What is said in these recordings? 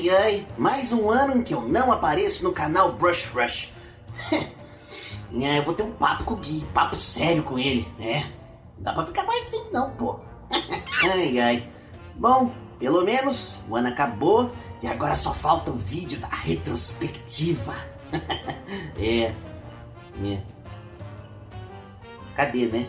Ai, ai, mais um ano em que eu não apareço no canal Brush Rush. é, eu vou ter um papo com o Gui, papo sério com ele, né? Não dá pra ficar mais assim não, pô. ai, ai. Bom, pelo menos o ano acabou e agora só falta o vídeo da retrospectiva. é. É. Cadê, né?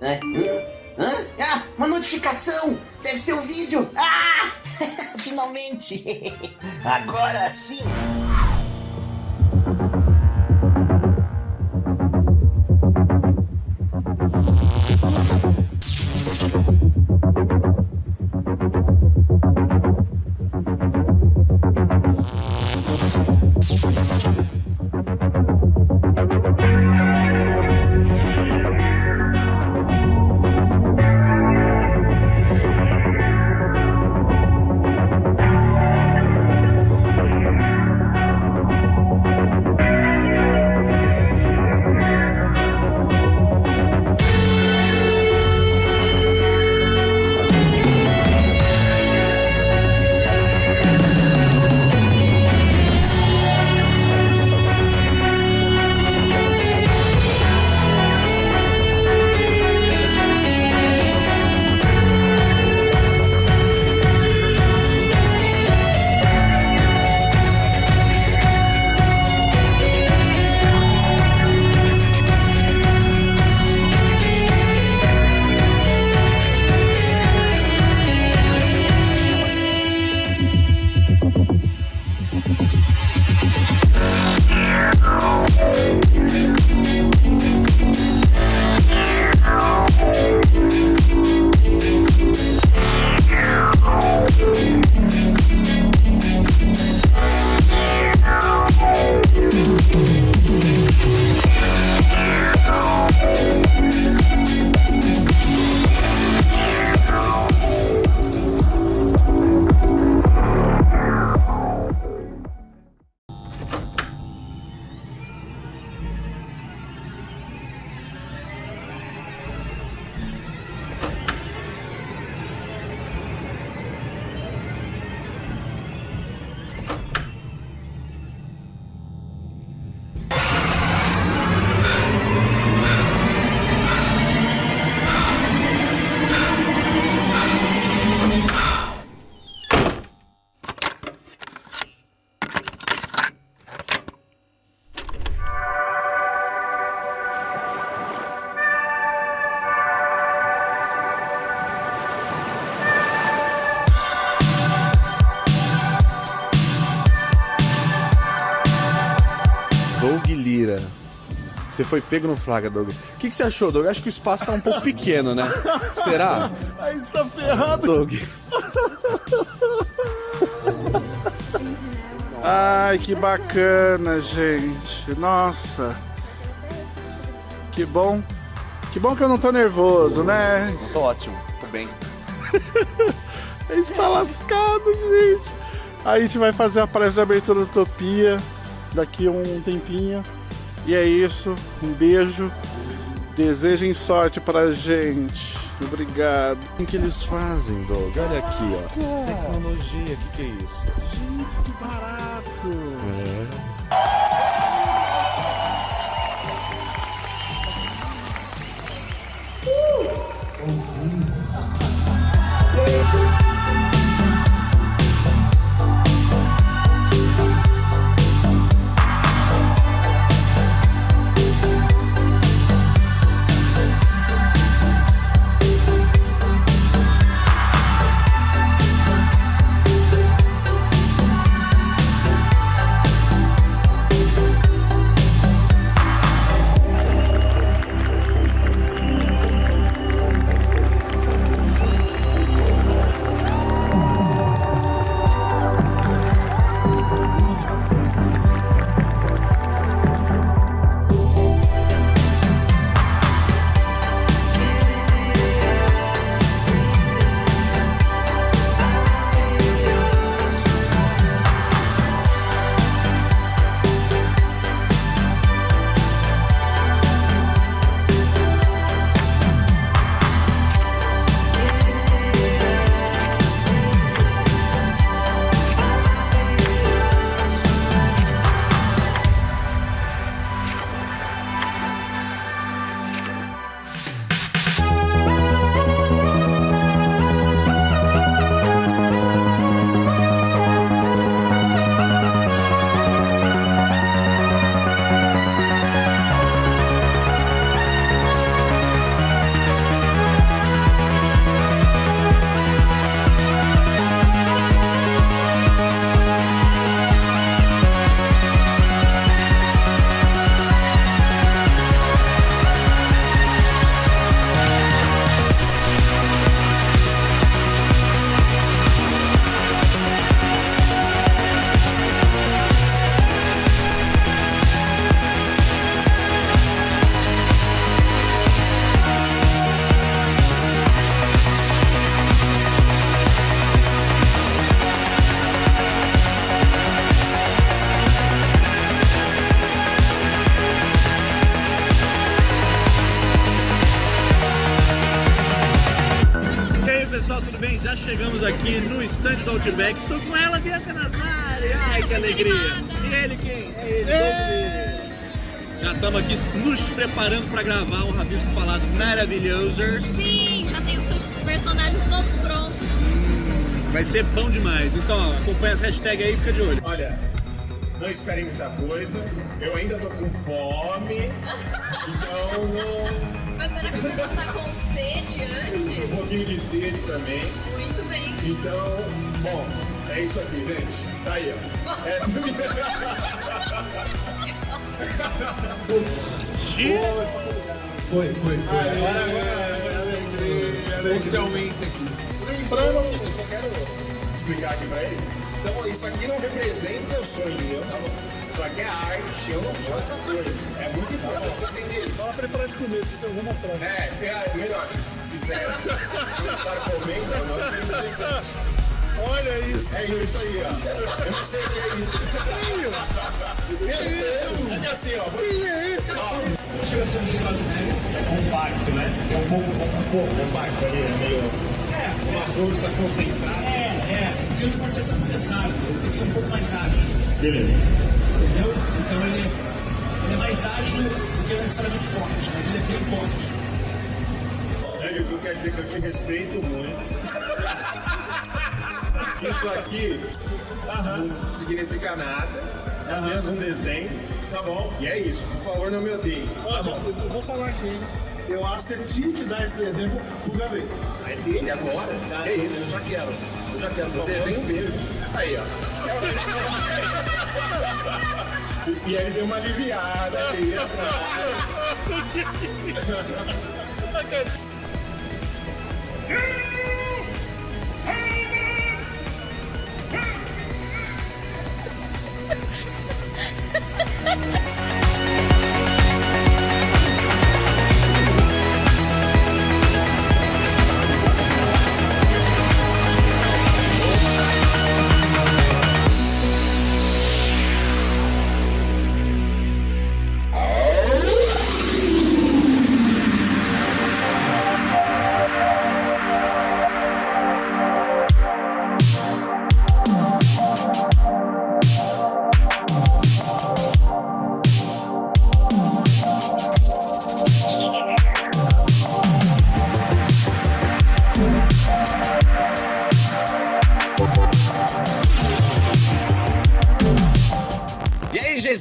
Hã? Ah, uma notificação! Deve ser o um vídeo! Ah! Finalmente! Agora sim! Foi pego no flagra, Doug. O que, que você achou, Doug? Acho que o espaço tá um pouco pequeno, né? Será? A gente tá ferrado. Doug. Ai, que bacana, gente. Nossa. Que bom. Que bom que eu não tô nervoso, né? tô ótimo, tô bem. a gente tá lascado, gente. Aí a gente vai fazer a palestra de abertura da Utopia daqui a um tempinho. E é isso. Um beijo. Desejem sorte pra gente. Obrigado. O que eles fazem, Doug? Olha aqui, ó. Tecnologia, o que, que é isso? Gente, que barato. É. aqui no stand do Outback. Estou com ela, Bianca Nazari. Ai, que alegria. E ele quem? É ele, Já estamos aqui nos preparando para gravar um rabisco falado maravilhoso. Sim, já tem os personagens todos prontos. Vai ser bom demais. Então, ó, acompanha as hashtags aí e fica de olho. Olha, não esperem muita coisa. Eu ainda tô com fome. Então não. Mas será que você não está com sede antes? Um pouquinho de sede também. Muito bem. Então, bom, é isso aqui, gente. Tá aí, ó. Essa Foi, foi, foi. Agora, agora, oficialmente aqui. Lembrando, eu só quero explicar aqui pra ele. Então, isso aqui não representa o que eu sou, entendeu? Tá bom. Isso aqui é arte, eu não sou essa coisa. É muito importante você entender. Só preparar de comer, porque eu vou mostrar. É, é melhor. Se quiser começar comendo, não seria interessante. Olha isso. É isso aí, ó. Eu não sei o que é isso. Meu Deus! É assim, ó. Ó, Chega a ser um estado é compacto, né? É um pouco, um pouco compacto ali, é meio. É, uma força concentrada. É, é. Porque ele não pode ser tão pesado, ele tem que ser um pouco mais ágil. Beleza. Entendeu? Então ele, ele é mais ágil do que necessariamente forte, mas ele é bem forte. É, Vitor, quer dizer que eu te respeito muito. Isso aqui não significa nada. É apenas um desenho. Tá bom. E é isso. Por favor, não me odeie. Ó, eu vou falar aqui. Eu acho que você tinha que dar esse exemplo pro gaveta. É dele agora. É isso. Eu já quero. Quero. Eu desenho mesmo. Aí, ó. e ele deu uma aliviada aí atrás.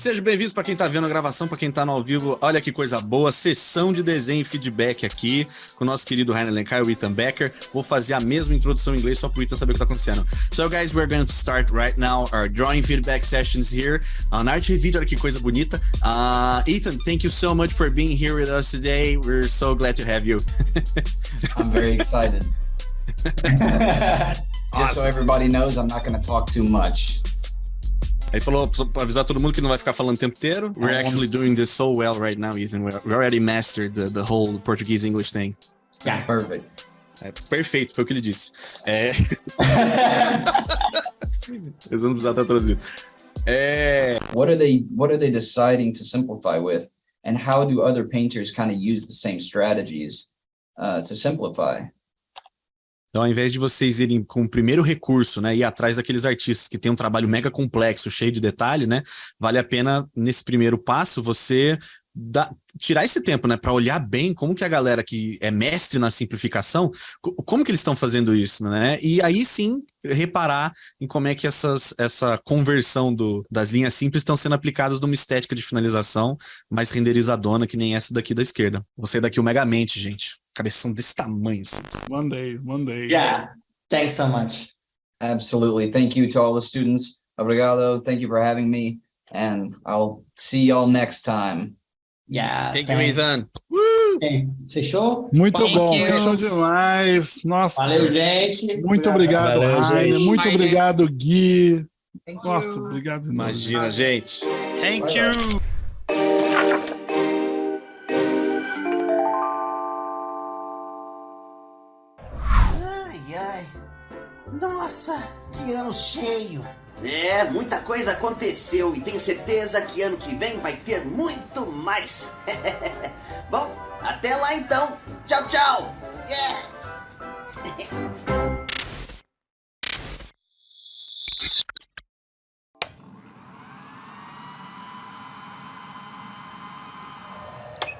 Sejam bem-vindos para quem tá vendo a gravação, para quem tá no ao vivo. Olha que coisa boa, sessão de desenho e feedback aqui com o nosso querido Rainer Lencar e o Ethan Becker. Vou fazer a mesma introdução em inglês só pro Ethan saber o que tá acontecendo. So, guys, we're going to start right now our drawing feedback sessions here on Art Video. Olha que coisa bonita. Uh, Ethan, thank you so much for being here with us today. We're so glad to have you. I'm very excited. Just so everybody knows, I'm not going to talk too much. Aí falou pra avisar todo mundo que não vai ficar falando o tempo inteiro. We're actually doing this so well right now, Ethan. We already mastered the, the whole Portuguese English thing. Perfect. É, perfeito, foi o que ele disse. É... Eles vão precisar estar traduzindo. É... What are they What are they deciding to simplify with, and how do other painters kind of use the same strategies uh, to simplify? Então, ao invés de vocês irem com o primeiro recurso, né, ir atrás daqueles artistas que têm um trabalho mega complexo, cheio de detalhe, né, vale a pena nesse primeiro passo você tirar esse tempo, né, para olhar bem como que a galera que é mestre na simplificação, co- como que eles estão fazendo isso, né? E aí sim reparar em como é que essas, essa conversão do, das linhas simples estão sendo aplicadas numa estética de finalização mais renderizadona, que nem essa daqui da esquerda. Você daqui o Megamente, gente. Cabeção desse tamanho, assim. Mandei, mandei. Yeah, thanks so much. Absolutely. Thank you to all the students. Obrigado. Thank you for having me, and I'll see y'all next time. Yeah. Thank you, thanks. Ethan. Hey, Fechou? Muito Thank bom, you. fechou demais. Nossa. Valeu, gente. Muito obrigado, Valeu, Rainer. Muito obrigado, Gui. Nossa, obrigado. Imagina, gente. Thank you. Ano cheio. É, muita coisa aconteceu e tenho certeza que ano que vem vai ter muito mais. Bom, até lá então. Tchau, tchau. Yeah.